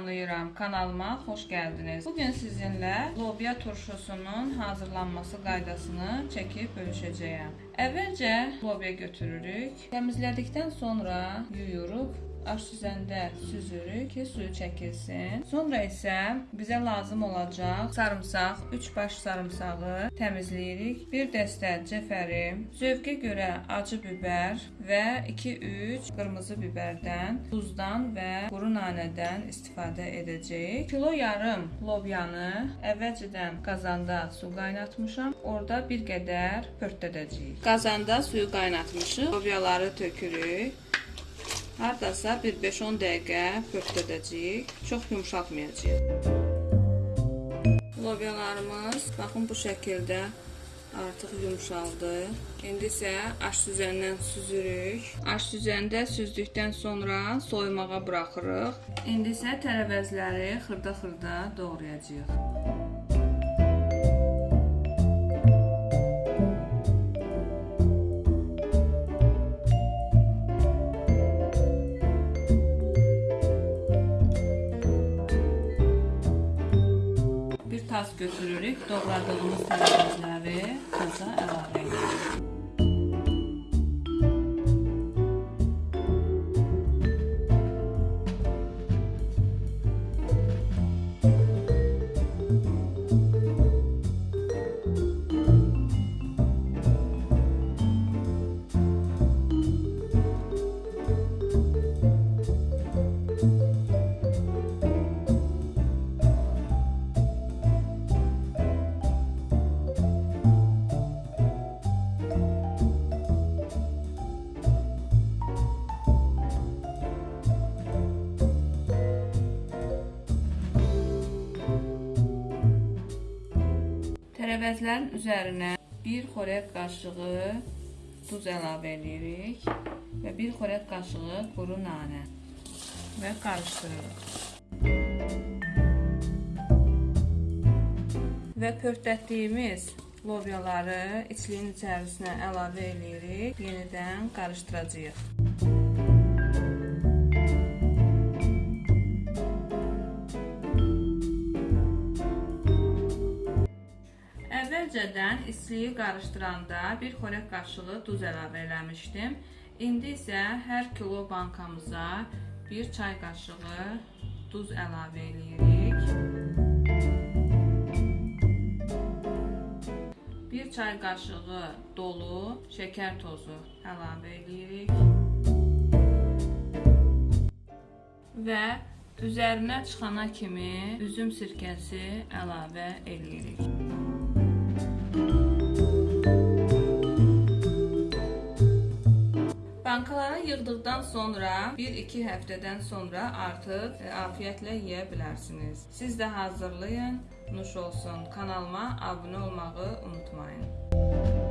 salamlayıram. Kanalıma xoş gəldiniz. Bu gün sizinlə lobya turşusunun hazırlanması qaydasını çəkib bölüşəcəyəm. Əvvəlcə lobya götürürük. Təmizlədikdən sonra yuyuruq aş süzəndə süzürük ki, suyu çəkilsin. Sonra isə bizə lazım olacaq sarımsaq, 3 baş sarımsağı təmizləyirik. 1 dəstə cəfəri, zövqə görə acı bibər və 2-3 qırmızı bibərdən, duzdan və quru nanədən istifadə edəcəyik. Kilo yarım lobyanı əvvəlcədən qazanda su qaynatmışam. Orada bir qədər pörtdədəcəyik. Qazanda suyu qaynatmışıq. Lobyaları tökürük. Hardasa bir 5-10 dəqiqə pörtdədəcəyik. Çox yumşaltmayacağıq. Lobyalarımız baxın bu şəkildə artıq yumşaldı. İndi isə aş süzəndən süzürük. Aş süzəndə süzdükdən sonra soyumağa buraxırıq. İndi isə tərəvəzləri xırda-xırda doğrayacağıq. Tas götürürük. Doğradığımız tərəvəzləri taza əlavə edirik. Tərəvəzlərin üzərinə 1 xörək qaşığı duz əlavə edirik və 1 xörək qaşığı quru nanə və qarışdırırıq. Və pörtdətdiyimiz lobyaları içliyin içərisinə əlavə edirik, yenidən qarışdıracağıq. Əvvəlcədən istiliyi qarışdıranda 1 xörək qaşığı duz əlavə eləmişdim. İndi isə hər kilo bankamıza 1 çay qaşığı duz əlavə eləyirik. 1 çay qaşığı dolu şəkər tozu əlavə eləyirik. Və üzərinə çıxana kimi üzüm sirkəsi əlavə eləyirik. Yığdıqdan sonra 1-2 həftədən sonra artıq e, afiyətlə yeyə bilərsiniz. Siz də hazırlayın, nuş olsun. Kanalıma abunə olmağı unutmayın.